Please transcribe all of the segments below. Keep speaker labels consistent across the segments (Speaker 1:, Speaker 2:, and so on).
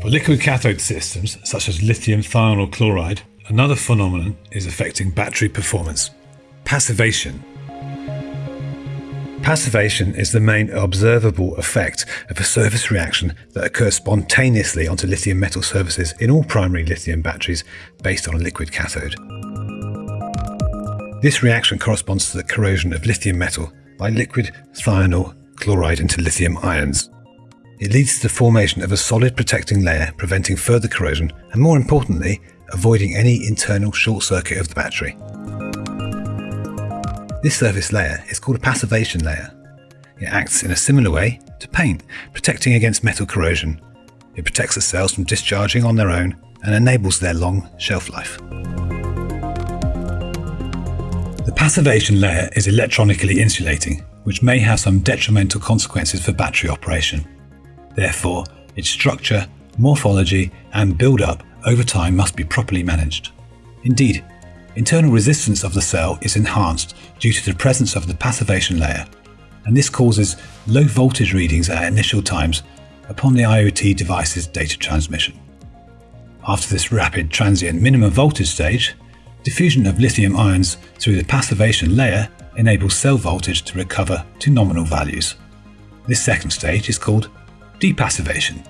Speaker 1: For liquid cathode systems, such as lithium thionyl chloride, another phenomenon is affecting battery performance passivation. Passivation is the main observable effect of a surface reaction that occurs spontaneously onto lithium metal surfaces in all primary lithium batteries based on a liquid cathode. This reaction corresponds to the corrosion of lithium metal by liquid thionyl chloride into lithium ions. It leads to the formation of a solid protecting layer preventing further corrosion and more importantly, avoiding any internal short circuit of the battery. This surface layer is called a passivation layer. It acts in a similar way to paint, protecting against metal corrosion. It protects the cells from discharging on their own and enables their long shelf life. The passivation layer is electronically insulating, which may have some detrimental consequences for battery operation. Therefore, its structure, morphology, and build-up over time must be properly managed. Indeed, internal resistance of the cell is enhanced due to the presence of the passivation layer, and this causes low voltage readings at initial times upon the IoT device's data transmission. After this rapid transient minimum voltage stage, diffusion of lithium ions through the passivation layer enables cell voltage to recover to nominal values. This second stage is called depassivation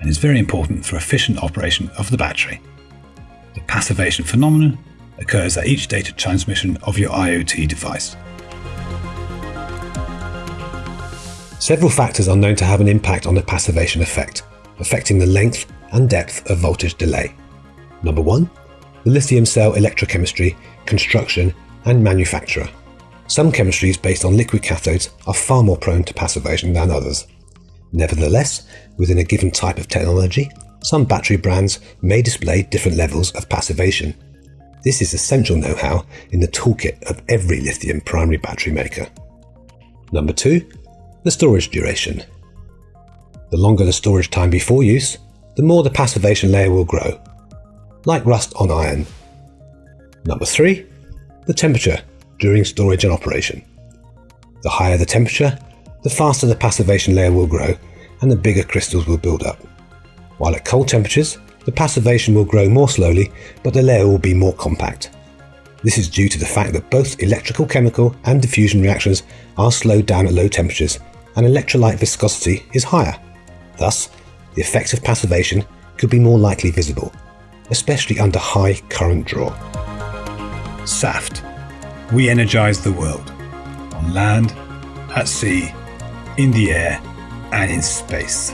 Speaker 1: and is very important for efficient operation of the battery. The passivation phenomenon occurs at each data transmission of your IoT device. Several factors are known to have an impact on the passivation effect, affecting the length and depth of voltage delay. Number one, the lithium cell electrochemistry, construction, and manufacturer. Some chemistries based on liquid cathodes are far more prone to passivation than others. Nevertheless, within a given type of technology, some battery brands may display different levels of passivation this is essential know-how in the toolkit of every lithium primary battery maker. Number 2. The storage duration. The longer the storage time before use, the more the passivation layer will grow, like rust on iron. Number 3. The temperature during storage and operation. The higher the temperature, the faster the passivation layer will grow and the bigger crystals will build up. While at cold temperatures, the passivation will grow more slowly, but the layer will be more compact. This is due to the fact that both electrical chemical and diffusion reactions are slowed down at low temperatures and electrolyte viscosity is higher. Thus, the effect of passivation could be more likely visible, especially under high current draw. SAFT. We energize the world. On land, at sea, in the air, and in space.